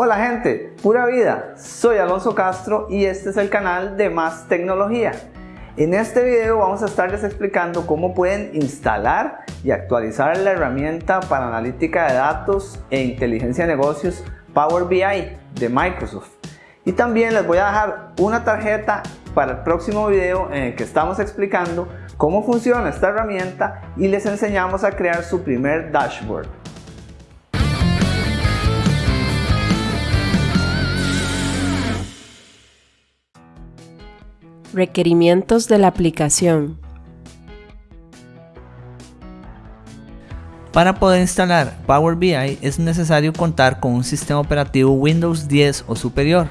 Hola gente, pura vida, soy Alonso Castro y este es el canal de Más Tecnología. En este video vamos a estarles explicando cómo pueden instalar y actualizar la herramienta para analítica de datos e inteligencia de negocios Power BI de Microsoft. Y también les voy a dejar una tarjeta para el próximo video en el que estamos explicando cómo funciona esta herramienta y les enseñamos a crear su primer dashboard. Requerimientos de la aplicación. Para poder instalar Power BI es necesario contar con un sistema operativo Windows 10 o superior,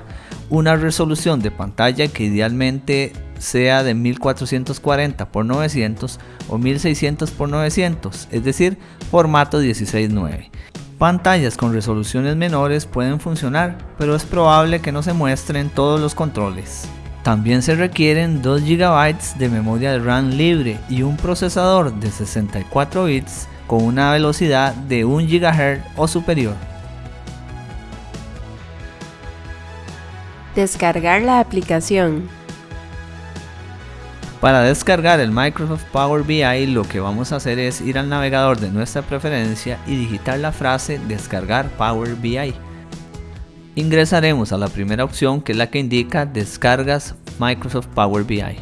una resolución de pantalla que idealmente sea de 1440 x 900 o 1600 x 900, es decir, formato 16.9. Pantallas con resoluciones menores pueden funcionar, pero es probable que no se muestren todos los controles. También se requieren 2 GB de memoria de RAM libre y un procesador de 64 bits con una velocidad de 1 GHz o superior. Descargar la aplicación. Para descargar el Microsoft Power BI lo que vamos a hacer es ir al navegador de nuestra preferencia y digitar la frase descargar Power BI ingresaremos a la primera opción que es la que indica descargas Microsoft Power BI.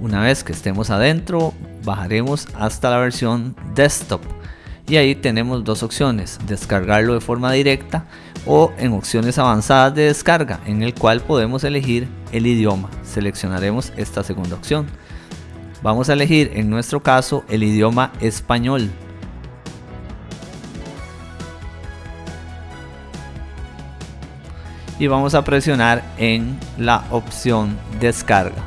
Una vez que estemos adentro, bajaremos hasta la versión desktop y ahí tenemos dos opciones, descargarlo de forma directa o en opciones avanzadas de descarga en el cual podemos elegir el idioma. Seleccionaremos esta segunda opción. Vamos a elegir en nuestro caso el idioma español. Y vamos a presionar en la opción descarga.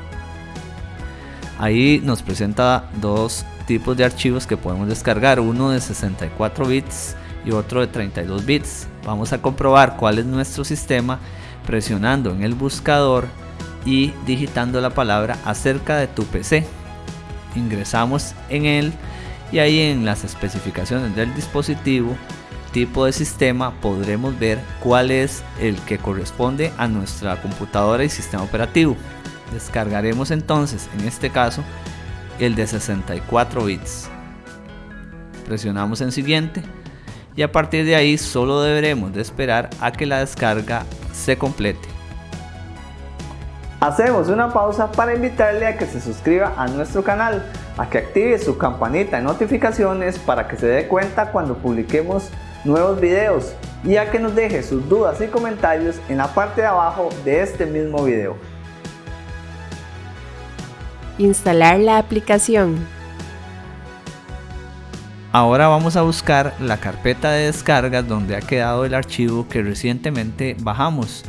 Ahí nos presenta dos tipos de archivos que podemos descargar, uno de 64 bits y otro de 32 bits. Vamos a comprobar cuál es nuestro sistema presionando en el buscador y digitando la palabra acerca de tu PC. Ingresamos en él y ahí en las especificaciones del dispositivo tipo de sistema podremos ver cuál es el que corresponde a nuestra computadora y sistema operativo. Descargaremos entonces, en este caso, el de 64 bits. Presionamos en siguiente y a partir de ahí solo deberemos de esperar a que la descarga se complete. Hacemos una pausa para invitarle a que se suscriba a nuestro canal, a que active su campanita de notificaciones para que se dé cuenta cuando publiquemos nuevos videos y a que nos deje sus dudas y comentarios en la parte de abajo de este mismo video. Instalar la aplicación. Ahora vamos a buscar la carpeta de descargas donde ha quedado el archivo que recientemente bajamos.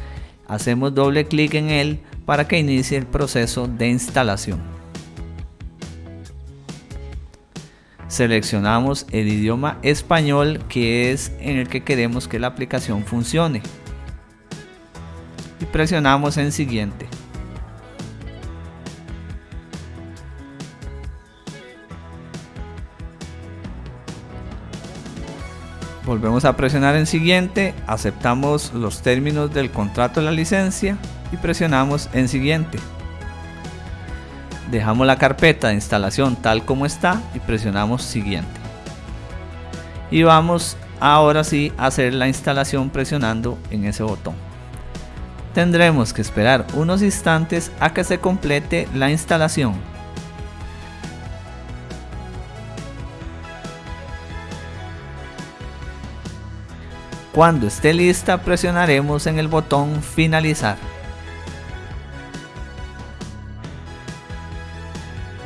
Hacemos doble clic en él para que inicie el proceso de instalación. Seleccionamos el idioma español que es en el que queremos que la aplicación funcione. Y presionamos en siguiente. Volvemos a presionar en siguiente aceptamos los términos del contrato de la licencia y presionamos en siguiente dejamos la carpeta de instalación tal como está y presionamos siguiente. Y vamos ahora sí a hacer la instalación presionando en ese botón. Tendremos que esperar unos instantes a que se complete la instalación. Cuando esté lista presionaremos en el botón finalizar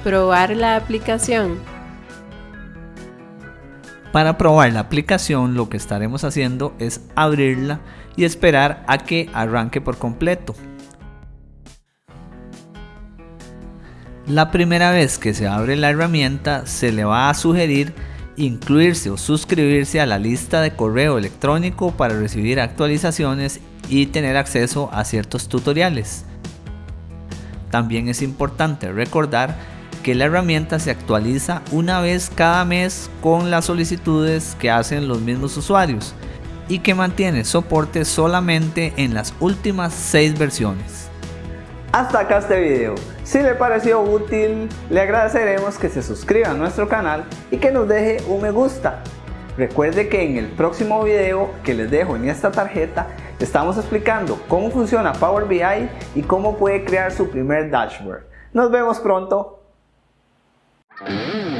Probar la aplicación. Para probar la aplicación lo que estaremos haciendo es abrirla y esperar a que arranque por completo. La primera vez que se abre la herramienta se le va a sugerir incluirse o suscribirse a la lista de correo electrónico para recibir actualizaciones y tener acceso a ciertos tutoriales. También es importante recordar que la herramienta se actualiza una vez cada mes con las solicitudes que hacen los mismos usuarios. y que mantiene soporte solamente en las últimas 6 versiones. Hasta acá este video. Si le pareció útil, le agradeceremos que se suscriba a nuestro canal y que nos deje un me gusta. Recuerde que en el próximo video que les dejo en esta tarjeta estamos explicando cómo funciona Power BI y cómo puede crear su primer dashboard. Nos vemos pronto. Mm-hmm.